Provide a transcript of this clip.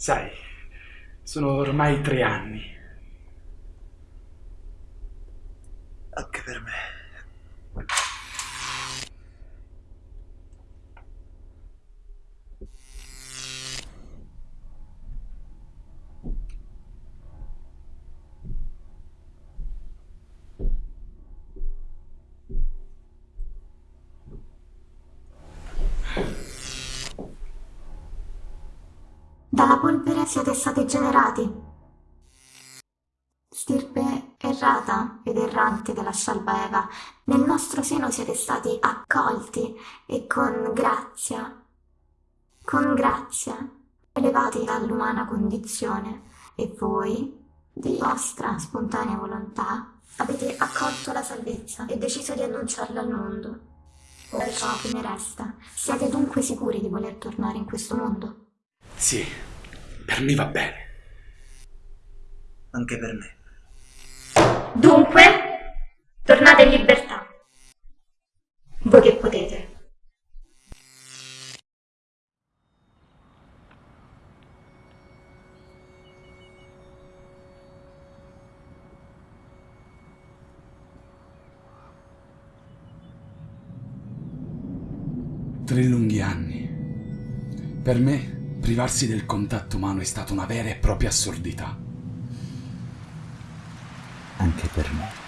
Sai, sono ormai tre anni. Anche per me. Dalla polvere siete stati generati. Stirpe errata ed errante della scialba Eva, nel nostro seno siete stati accolti e con grazia, con grazia, elevati dall'umana condizione e voi, di vostra spontanea volontà, avete accolto la salvezza e deciso di annunciarla al mondo. Ora ciò che ne resta, siete dunque sicuri di voler tornare in questo mondo? Sì, per me va bene. Anche per me. Dunque, tornate in libertà. Voi che potete. Tre lunghi anni. Per me, privarsi del contatto umano è stata una vera e propria assurdità. Anche per me.